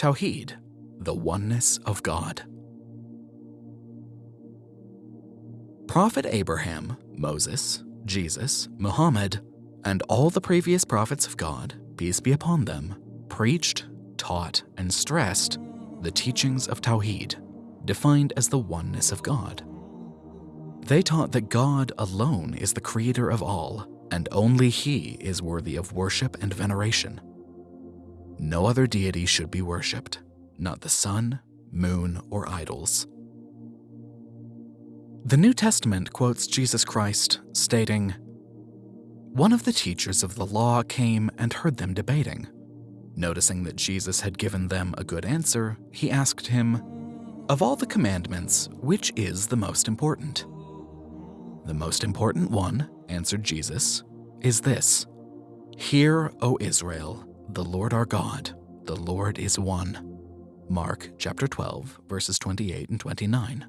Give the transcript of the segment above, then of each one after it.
Tawheed, the oneness of God. Prophet Abraham, Moses, Jesus, Muhammad, and all the previous prophets of God, peace be upon them, preached, taught, and stressed the teachings of Tawheed, defined as the oneness of God. They taught that God alone is the creator of all, and only He is worthy of worship and veneration. No other deity should be worshipped, not the sun, moon, or idols. The New Testament quotes Jesus Christ, stating, One of the teachers of the law came and heard them debating. Noticing that Jesus had given them a good answer, he asked him, Of all the commandments, which is the most important? The most important one, answered Jesus, is this Hear, O Israel, the Lord our God, the Lord is one. Mark chapter 12, verses 28 and 29.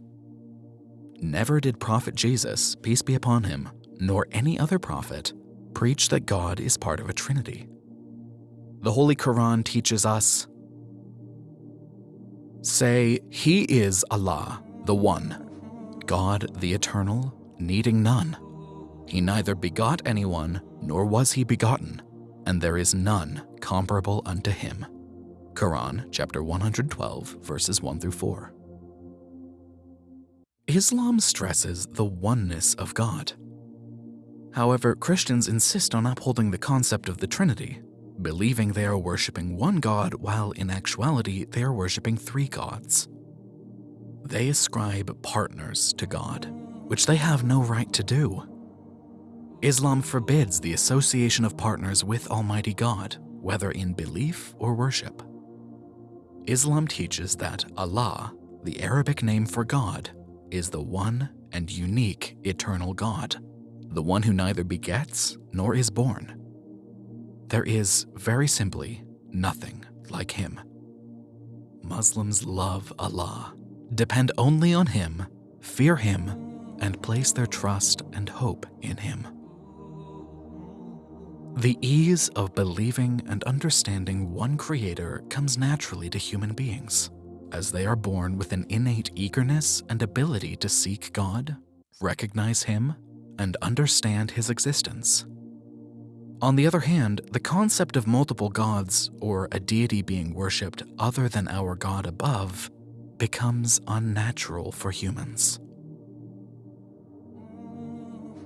Never did Prophet Jesus, peace be upon him, nor any other prophet, preach that God is part of a trinity. The Holy Quran teaches us, Say, He is Allah, the One, God the Eternal, needing none. He neither begot anyone, nor was he begotten, and there is none comparable unto him. Quran chapter 112, verses 1 through 4. Islam stresses the oneness of God. However, Christians insist on upholding the concept of the Trinity, believing they are worshipping one God while in actuality they are worshipping three gods. They ascribe partners to God, which they have no right to do. Islam forbids the association of partners with Almighty God, whether in belief or worship. Islam teaches that Allah, the Arabic name for God, is the one and unique eternal God, the one who neither begets nor is born. There is, very simply, nothing like him. Muslims love Allah, depend only on him, fear him, and place their trust and hope in him. The ease of believing and understanding one creator comes naturally to human beings as they are born with an innate eagerness and ability to seek God, recognize Him, and understand His existence. On the other hand, the concept of multiple gods or a deity being worshipped other than our God above becomes unnatural for humans.